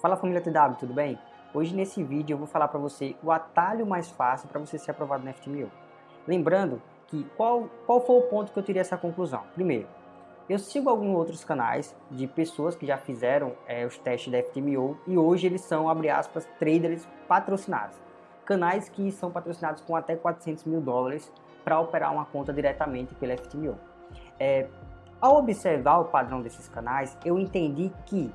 Fala família TW, tudo bem? Hoje nesse vídeo eu vou falar para você o atalho mais fácil para você ser aprovado no FTMO. Lembrando que qual, qual foi o ponto que eu tirei essa conclusão? Primeiro, eu sigo alguns outros canais de pessoas que já fizeram é, os testes da FTMO e hoje eles são, abre aspas, traders patrocinados. Canais que são patrocinados com até 400 mil dólares para operar uma conta diretamente pela FTMO. É, ao observar o padrão desses canais, eu entendi que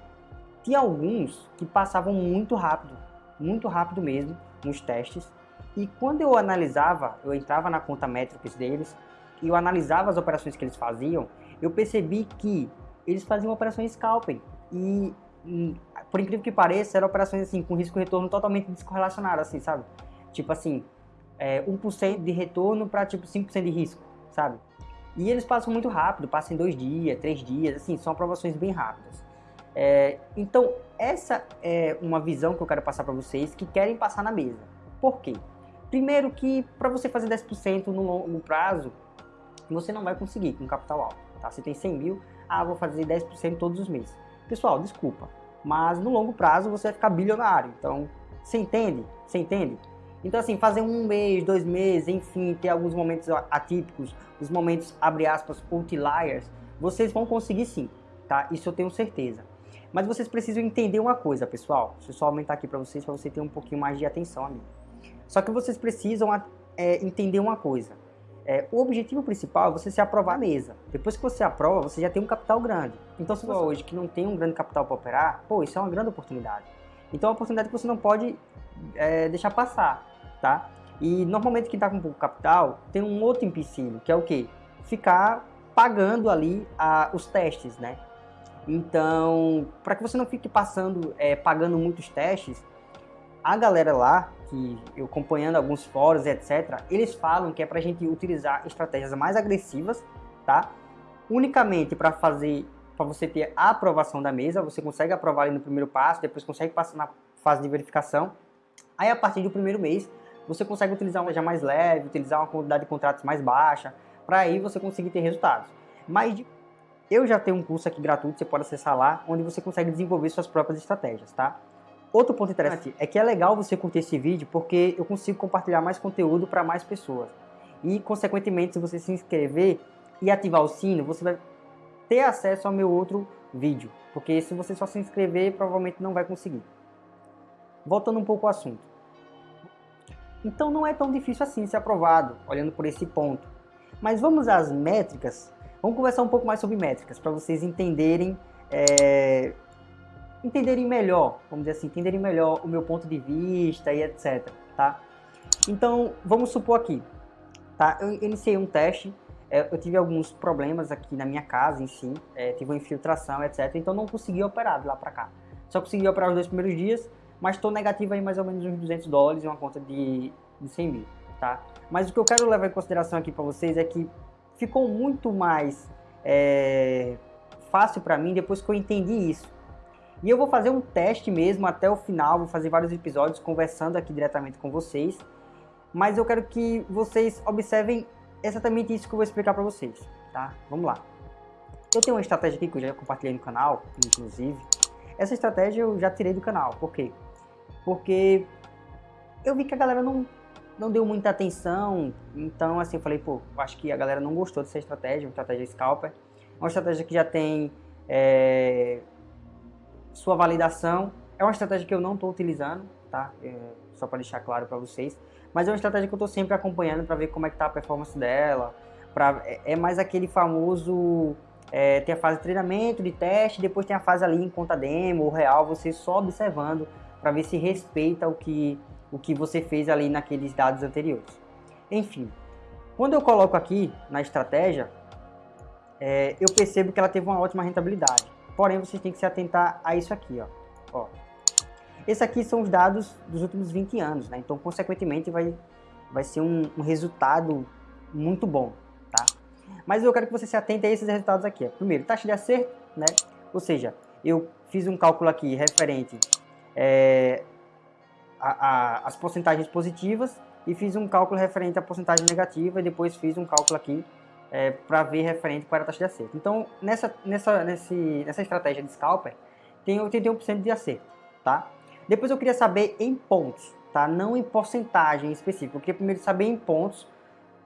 tinha alguns que passavam muito rápido, muito rápido mesmo nos testes. E quando eu analisava, eu entrava na conta métricas deles e eu analisava as operações que eles faziam, eu percebi que eles faziam operações scalping. E, hum, por incrível que pareça, eram operações assim, com risco e retorno totalmente descorrelacionado, assim, sabe? Tipo assim, é, 1% de retorno para tipo 5% de risco, sabe? E eles passam muito rápido, passam em dois dias, três dias, assim, são aprovações bem rápidas. É, então, essa é uma visão que eu quero passar para vocês que querem passar na mesa. Por quê? Primeiro que para você fazer 10% no longo prazo, você não vai conseguir com capital alto. Tá? Você tem 100 mil, ah, vou fazer 10% todos os meses. Pessoal, desculpa, mas no longo prazo você vai ficar bilionário. Então, você entende? Você entende? Então, assim, fazer um mês, dois meses, enfim, ter alguns momentos atípicos, os momentos, abre aspas, outliers, vocês vão conseguir sim, tá? Isso eu tenho certeza. Mas vocês precisam entender uma coisa, pessoal. Deixa eu só aumentar aqui para vocês, para você ter um pouquinho mais de atenção a mim. Só que vocês precisam é, entender uma coisa. É, o objetivo principal é você se aprovar a mesa. Depois que você aprova, você já tem um capital grande. Então, se você hoje que não tem um grande capital para operar, pô, isso é uma grande oportunidade. Então, é uma oportunidade que você não pode é, deixar passar, tá? E normalmente quem está com pouco capital tem um outro empecilho, que é o quê? Ficar pagando ali a, os testes, né? Então, para que você não fique passando, é, pagando muitos testes, a galera lá, que eu acompanhando alguns fóruns, etc., eles falam que é para a gente utilizar estratégias mais agressivas, tá? Unicamente para fazer, para você ter a aprovação da mesa, você consegue aprovar ali no primeiro passo, depois consegue passar na fase de verificação. Aí a partir do primeiro mês, você consegue utilizar uma já mais leve, utilizar uma quantidade de contratos mais baixa, para aí você conseguir ter resultados. Mas eu já tenho um curso aqui gratuito, você pode acessar lá, onde você consegue desenvolver suas próprias estratégias, tá? Outro ponto interessante é que é legal você curtir esse vídeo porque eu consigo compartilhar mais conteúdo para mais pessoas. E, consequentemente, se você se inscrever e ativar o sino, você vai ter acesso ao meu outro vídeo. Porque se você só se inscrever, provavelmente não vai conseguir. Voltando um pouco ao assunto. Então não é tão difícil assim ser aprovado, olhando por esse ponto. Mas vamos às métricas Vamos conversar um pouco mais sobre métricas, para vocês entenderem, é, entenderem melhor, vamos dizer assim, entenderem melhor o meu ponto de vista e etc, tá? Então, vamos supor aqui, tá? Eu iniciei um teste, é, eu tive alguns problemas aqui na minha casa em si, é, tive uma infiltração, etc, então não consegui operar de lá para cá. Só consegui operar os dois primeiros dias, mas estou negativo aí mais ou menos uns 200 dólares em uma conta de, de 100 mil, tá? Mas o que eu quero levar em consideração aqui para vocês é que ficou muito mais é, fácil para mim depois que eu entendi isso. E eu vou fazer um teste mesmo até o final, vou fazer vários episódios conversando aqui diretamente com vocês. Mas eu quero que vocês observem exatamente isso que eu vou explicar para vocês, tá? Vamos lá. Eu tenho uma estratégia aqui que eu já compartilhei no canal, inclusive. Essa estratégia eu já tirei do canal, por quê? Porque eu vi que a galera não não deu muita atenção, então assim, eu falei, pô, acho que a galera não gostou dessa estratégia, uma estratégia scalper, uma estratégia que já tem é, sua validação, é uma estratégia que eu não estou utilizando, tá? É, só para deixar claro para vocês, mas é uma estratégia que eu estou sempre acompanhando para ver como é que tá a performance dela, pra, é, é mais aquele famoso, é, tem a fase de treinamento, de teste, depois tem a fase ali em conta demo, ou real, você só observando para ver se respeita o que o que você fez ali naqueles dados anteriores. Enfim, quando eu coloco aqui na estratégia, é, eu percebo que ela teve uma ótima rentabilidade. Porém, vocês têm que se atentar a isso aqui, ó. ó. Esse aqui são os dados dos últimos 20 anos, né? Então, consequentemente, vai, vai ser um, um resultado muito bom, tá? Mas eu quero que você se atente a esses resultados aqui. Primeiro, taxa de acerto, né? Ou seja, eu fiz um cálculo aqui referente é, a, a, as porcentagens positivas e fiz um cálculo referente à porcentagem negativa e depois fiz um cálculo aqui é, para ver referente era a taxa de acerto. Então, nessa, nessa, nesse, nessa estratégia de scalper, tem 81% de acerto, tá? Depois eu queria saber em pontos, tá? Não em porcentagem específica. Eu queria primeiro saber em pontos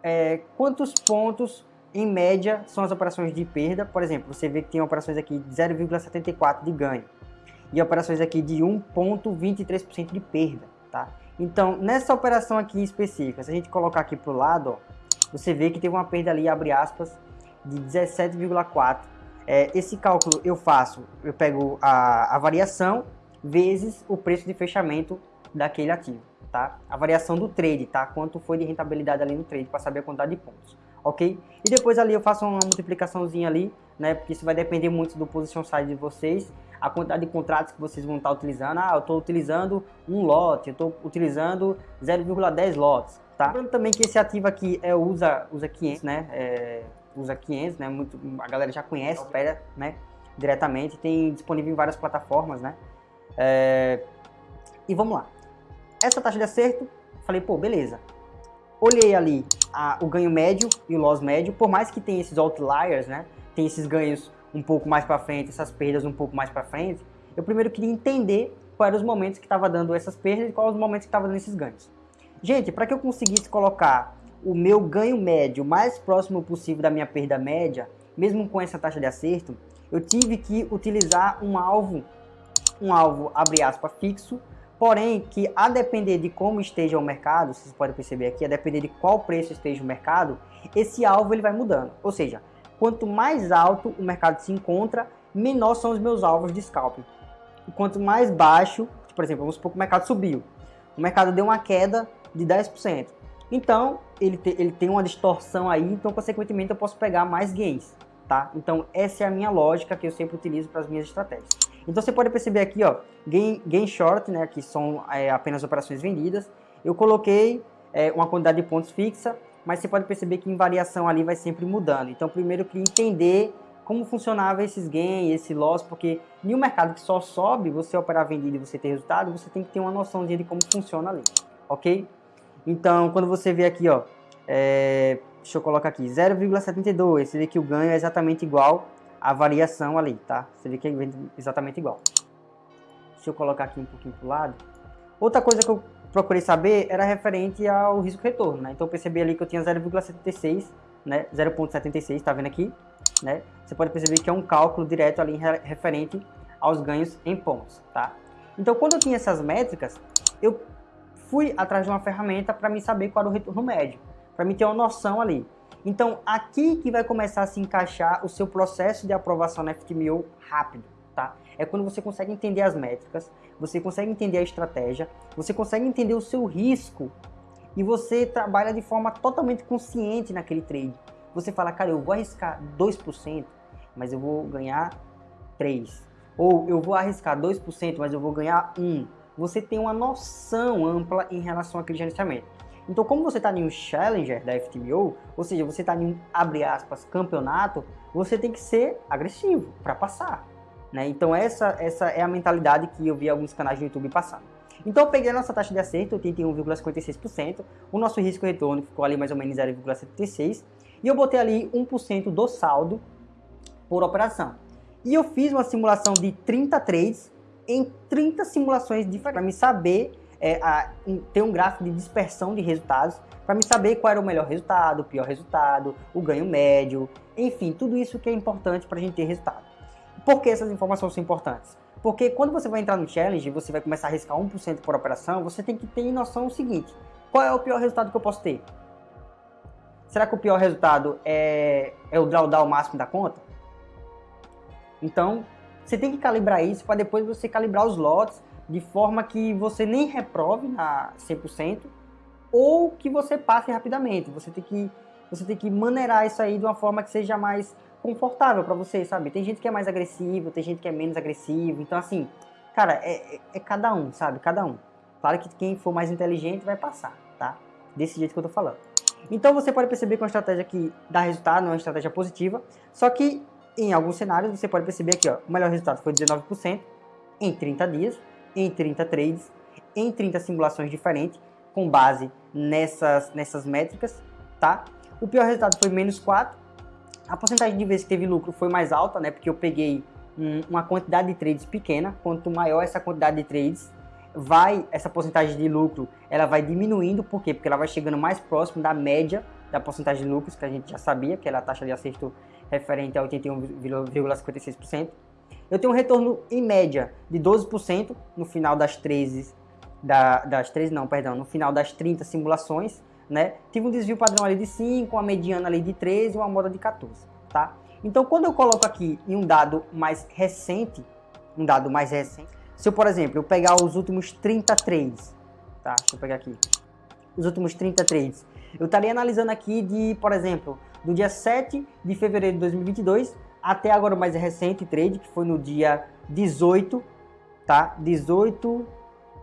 é, quantos pontos em média são as operações de perda. Por exemplo, você vê que tem operações aqui de 0,74 de ganho e operações aqui de 1,23% de perda, tá? Então, nessa operação aqui específica, se a gente colocar aqui para o lado, ó, você vê que teve uma perda ali, abre aspas, de 17,4. É, esse cálculo eu faço, eu pego a, a variação vezes o preço de fechamento daquele ativo, tá? A variação do trade, tá? Quanto foi de rentabilidade ali no trade, para saber a quantidade de pontos, ok? E depois ali eu faço uma multiplicaçãozinha ali, né? Porque isso vai depender muito do position size de vocês, a quantidade de contratos que vocês vão estar utilizando. Ah, eu estou utilizando um lote, eu estou utilizando 0,10 lotes, tá? Lembrando também que esse ativo aqui é usa, usa 500, né? É, usa 500, né? Muito, a galera já conhece, opera, né? Diretamente, tem disponível em várias plataformas, né? É, e vamos lá. Essa taxa de acerto, falei, pô, beleza. Olhei ali a, o ganho médio e o loss médio, por mais que tenha esses outliers, né? Tem esses ganhos um pouco mais para frente, essas perdas um pouco mais para frente, eu primeiro queria entender quais eram os momentos que estava dando essas perdas e quais os momentos que estava dando esses ganhos. Gente, para que eu conseguisse colocar o meu ganho médio mais próximo possível da minha perda média, mesmo com essa taxa de acerto, eu tive que utilizar um alvo, um alvo, abre aspas, fixo, porém que a depender de como esteja o mercado, vocês podem perceber aqui, a depender de qual preço esteja o mercado, esse alvo ele vai mudando. Ou seja, Quanto mais alto o mercado se encontra, menor são os meus alvos de scalping. E quanto mais baixo, por exemplo, vamos supor que o mercado subiu. O mercado deu uma queda de 10%. Então, ele, te, ele tem uma distorção aí, então, consequentemente, eu posso pegar mais gains, tá? Então, essa é a minha lógica que eu sempre utilizo para as minhas estratégias. Então, você pode perceber aqui, ó, gain, gain short, né, que são é, apenas operações vendidas. Eu coloquei é, uma quantidade de pontos fixa, mas você pode perceber que em variação ali vai sempre mudando. Então, primeiro queria entender como funcionava esses gains, esse loss, porque em um mercado que só sobe, você operar vendido e você ter resultado, você tem que ter uma noção de como funciona ali, ok? Então, quando você vê aqui, ó, é, deixa eu colocar aqui, 0,72, você vê que o ganho é exatamente igual à variação ali, tá? Você vê que é exatamente igual. Deixa eu colocar aqui um pouquinho pro lado. Outra coisa que eu procurei saber era referente ao risco retorno, né? Então eu percebi ali que eu tinha 0,76, né? 0,76, tá vendo aqui, né? Você pode perceber que é um cálculo direto ali referente aos ganhos em pontos, tá? Então quando eu tinha essas métricas, eu fui atrás de uma ferramenta para me saber qual era o retorno médio, para me ter uma noção ali. Então aqui que vai começar a se encaixar o seu processo de aprovação na FTMO rápido, tá? É quando você consegue entender as métricas, você consegue entender a estratégia, você consegue entender o seu risco e você trabalha de forma totalmente consciente naquele trade. Você fala, cara, eu vou arriscar 2%, mas eu vou ganhar 3%. Ou eu vou arriscar 2%, mas eu vou ganhar 1%. Você tem uma noção ampla em relação àquele gerenciamento. Então, como você está em um Challenger da FTMO, ou seja, você está em um, abre aspas, campeonato, você tem que ser agressivo para passar. Né? Então essa, essa é a mentalidade que eu vi alguns canais do YouTube passando. Então eu peguei a nossa taxa de acerto, 81,56%, o nosso risco retorno ficou ali mais ou menos 0,76%, e eu botei ali 1% do saldo por operação. E eu fiz uma simulação de 30 trades em 30 simulações diferentes, para me saber, é, a, ter um gráfico de dispersão de resultados, para me saber qual era o melhor resultado, o pior resultado, o ganho médio, enfim, tudo isso que é importante para a gente ter resultado. Por que essas informações são importantes? Porque quando você vai entrar no challenge, você vai começar a arriscar 1% por operação, você tem que ter noção do seguinte, qual é o pior resultado que eu posso ter? Será que o pior resultado é, é o drawdown máximo da conta? Então, você tem que calibrar isso para depois você calibrar os lotes de forma que você nem reprove na 100% ou que você passe rapidamente. Você tem que, você tem que maneirar isso aí de uma forma que seja mais confortável para você, sabe? Tem gente que é mais agressivo, tem gente que é menos agressivo. Então, assim, cara, é, é, é, cada um, sabe? Cada um. Claro que quem for mais inteligente vai passar, tá? Desse jeito que eu tô falando. Então, você pode perceber que é uma estratégia que dá resultado, não é uma estratégia positiva. Só que, em alguns cenários, você pode perceber aqui, ó, o melhor resultado foi 19% em 30 dias, em 30 trades, em 30 simulações diferentes, com base nessas, nessas métricas, tá? O pior resultado foi menos 4, a porcentagem de vezes que teve lucro foi mais alta, né? Porque eu peguei um, uma quantidade de trades pequena, quanto maior essa quantidade de trades, vai essa porcentagem de lucro, ela vai diminuindo, por quê? Porque ela vai chegando mais próximo da média da porcentagem de lucros, que a gente já sabia, que era a taxa de acerto referente a 81,56%. Eu tenho um retorno em média de 12% no final das 13, da, das 13 não, perdão, no final das 30 simulações, né? Tive um desvio padrão ali de 5, uma mediana ali de 13 e uma moda de 14, tá? Então, quando eu coloco aqui em um dado mais recente, um dado mais recente, se eu, por exemplo, eu pegar os últimos 30 trades, tá? Deixa eu pegar aqui. Os últimos 30 trades. Eu estaria analisando aqui de, por exemplo, do dia 7 de fevereiro de 2022 até agora o mais recente trade, que foi no dia 18, tá? 18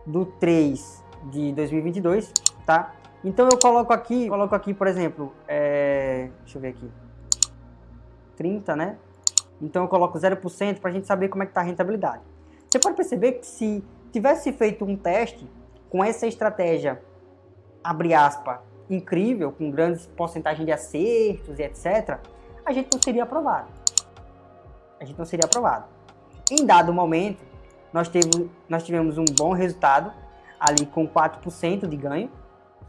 do 3 de 2022, tá? Então eu coloco aqui, coloco aqui, por exemplo, é, deixa eu ver aqui, 30, né? Então eu coloco 0% para a gente saber como é que está a rentabilidade. Você pode perceber que se tivesse feito um teste com essa estratégia, abre aspas, incrível, com grandes porcentagens de acertos e etc., a gente não seria aprovado. A gente não seria aprovado. Em dado momento, nós, teve, nós tivemos um bom resultado, ali com 4% de ganho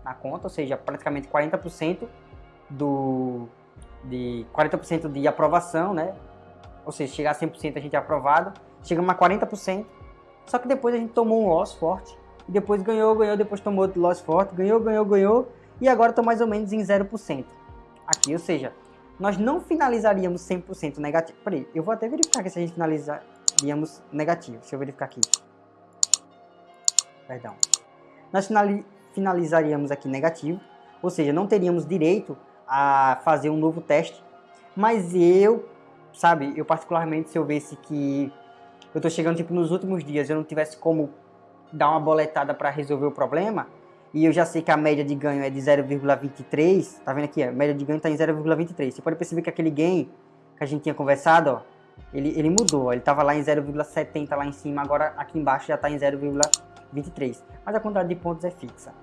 na conta, ou seja, praticamente 40% do, de 40% de aprovação, né? Ou seja, chegar a 100% a gente é aprovado, chegamos a 40%, só que depois a gente tomou um loss forte, e depois ganhou, ganhou, depois tomou outro loss forte, ganhou, ganhou, ganhou, e agora estou mais ou menos em 0% aqui, ou seja, nós não finalizaríamos 100% negativo. Peraí, eu vou até verificar aqui se a gente finalizaríamos negativo. Deixa eu verificar aqui. Perdão. Nós finalizaríamos aqui negativo, ou seja, não teríamos direito a fazer um novo teste. Mas eu, sabe, eu particularmente, se eu visse que eu tô chegando tipo nos últimos dias, eu não tivesse como dar uma boletada para resolver o problema, e eu já sei que a média de ganho é de 0,23, tá vendo aqui? A média de ganho está em 0,23. Você pode perceber que aquele gain que a gente tinha conversado, ó, ele, ele mudou. Ele estava lá em 0,70 lá em cima, agora aqui embaixo já está em 0,23. Mas a quantidade de pontos é fixa.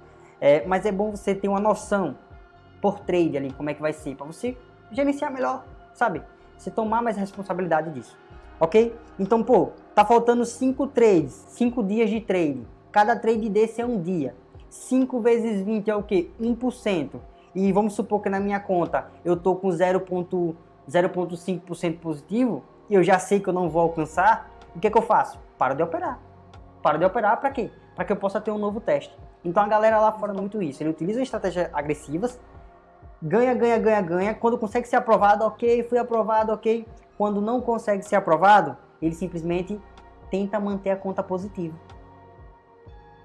É, mas é bom você ter uma noção por trade ali, como é que vai ser, para você gerenciar melhor, sabe? Você tomar mais responsabilidade disso, ok? Então, pô, tá faltando 5 trades, 5 dias de trade. Cada trade desse é um dia. 5 vezes 20 é o que? 1%. E vamos supor que na minha conta eu tô com 0,5% positivo e eu já sei que eu não vou alcançar, o que, que eu faço? Para de operar. Para de operar para quê? Para que eu possa ter um novo teste. Então a galera lá fora muito isso. Ele utiliza estratégias agressivas, ganha, ganha, ganha, ganha. Quando consegue ser aprovado, ok, fui aprovado, ok. Quando não consegue ser aprovado, ele simplesmente tenta manter a conta positiva.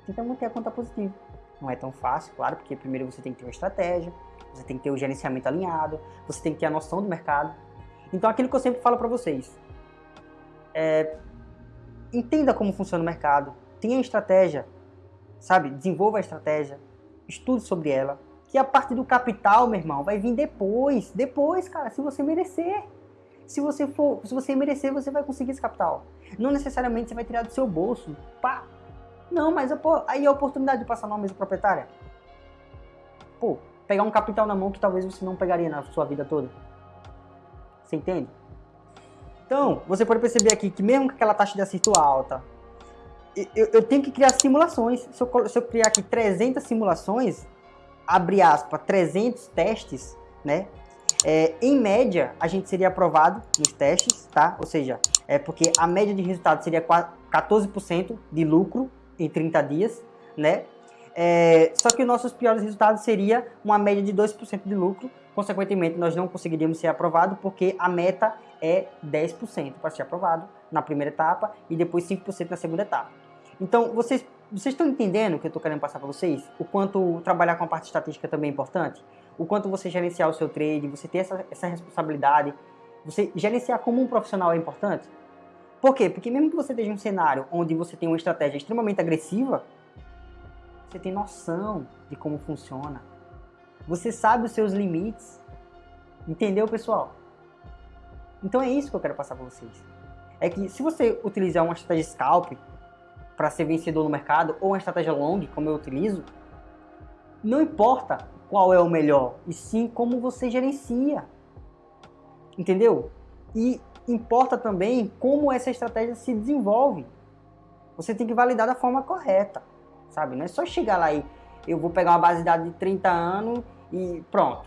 Tenta manter a conta positiva. Não é tão fácil, claro, porque primeiro você tem que ter uma estratégia, você tem que ter o gerenciamento alinhado, você tem que ter a noção do mercado. Então, aquilo que eu sempre falo para vocês, é, entenda como funciona o mercado, tenha estratégia, sabe? Desenvolva a estratégia, estude sobre ela, que a parte do capital, meu irmão, vai vir depois, depois, cara, se você merecer. Se você for, se você merecer, você vai conseguir esse capital. Não necessariamente você vai tirar do seu bolso, pá, não, mas pô, aí a oportunidade de passar numa mesa proprietária. Pô, pegar um capital na mão que talvez você não pegaria na sua vida toda. Você entende? Então, você pode perceber aqui que mesmo com aquela taxa de acerto alta, eu, eu tenho que criar simulações. Se eu, se eu, criar aqui 300 simulações, abre aspas, 300 testes, né? É, em média, a gente seria aprovado nos testes, tá? Ou seja, é porque a média de resultado seria 14% de lucro em 30 dias, né? É, só que os nossos piores resultados seria uma média de 2% de lucro, consequentemente nós não conseguiríamos ser aprovado porque a meta é 10% para ser aprovado na primeira etapa e depois 5% na segunda etapa. Então, vocês, vocês estão entendendo o que eu estou querendo passar para vocês? O quanto trabalhar com a parte estatística também é importante? O quanto você gerenciar o seu trade, você ter essa, essa responsabilidade, você gerenciar como um profissional é importante? Por quê? Porque mesmo que você esteja em um cenário onde você tem uma estratégia extremamente agressiva, você tem noção de como funciona. Você sabe os seus limites. Entendeu, pessoal? Então é isso que eu quero passar para vocês. É que se você utilizar uma estratégia scalp para ser vencedor no mercado ou uma estratégia long, como eu utilizo, não importa qual é o melhor, e sim como você gerencia. Entendeu? E importa também como essa estratégia se desenvolve. Você tem que validar da forma correta, sabe? Não é só chegar lá e eu vou pegar uma base de dados de 30 anos e pronto,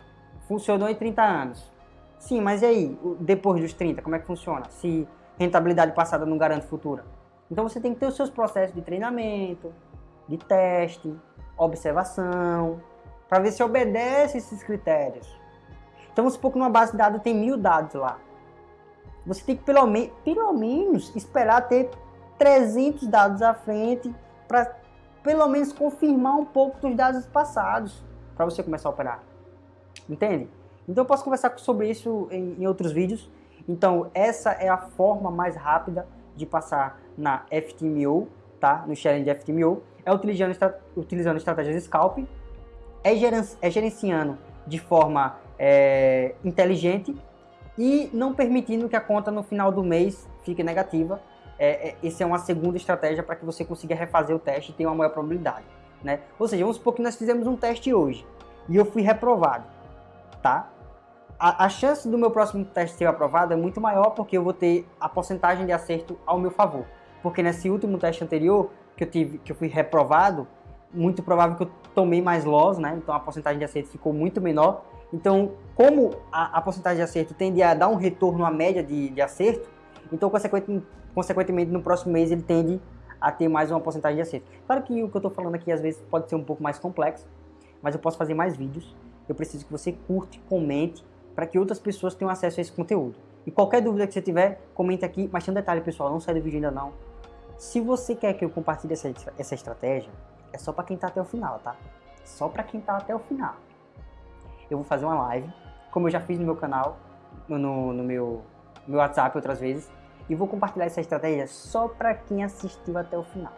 funcionou em 30 anos. Sim, mas e aí, depois dos 30, como é que funciona? Se rentabilidade passada não garante futura. Então você tem que ter os seus processos de treinamento, de teste, observação, para ver se obedece esses critérios. Então vamos supor que numa base de dados tem mil dados lá. Você tem que pelo, me pelo menos esperar ter 300 dados à frente para pelo menos confirmar um pouco dos dados passados para você começar a operar. Entende? Então eu posso conversar sobre isso em, em outros vídeos. Então essa é a forma mais rápida de passar na FTMO, tá? No de FTMO. É utilizando, utilizando estratégias Scalp, é, é gerenciando de forma é, inteligente e não permitindo que a conta no final do mês fique negativa é, é, essa é uma segunda estratégia para que você consiga refazer o teste e tenha uma maior probabilidade. Né? Ou seja, vamos supor que nós fizemos um teste hoje e eu fui reprovado, tá? A, a, chance do meu próximo teste ser aprovado é muito maior porque eu vou ter a porcentagem de acerto ao meu favor. Porque nesse último teste anterior, que eu, tive, que eu fui reprovado, muito provável que eu tomei mais loss, né? Então a porcentagem de acerto ficou muito menor. Então, como a, a porcentagem de acerto tende a dar um retorno à média de, de acerto, então, consequentemente, consequentemente, no próximo mês ele tende a ter mais uma porcentagem de acerto. Claro que o que eu estou falando aqui às vezes pode ser um pouco mais complexo, mas eu posso fazer mais vídeos. Eu preciso que você curte, comente, para que outras pessoas tenham acesso a esse conteúdo. E qualquer dúvida que você tiver, comente aqui. Mas tem um detalhe, pessoal, não sai do vídeo ainda não. Se você quer que eu compartilhe essa, essa estratégia, é só para quem está até o final, tá? Só para quem está até o final. Eu vou fazer uma live, como eu já fiz no meu canal, no, no meu, meu WhatsApp outras vezes e vou compartilhar essa estratégia só para quem assistiu até o final.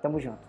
Tamo junto.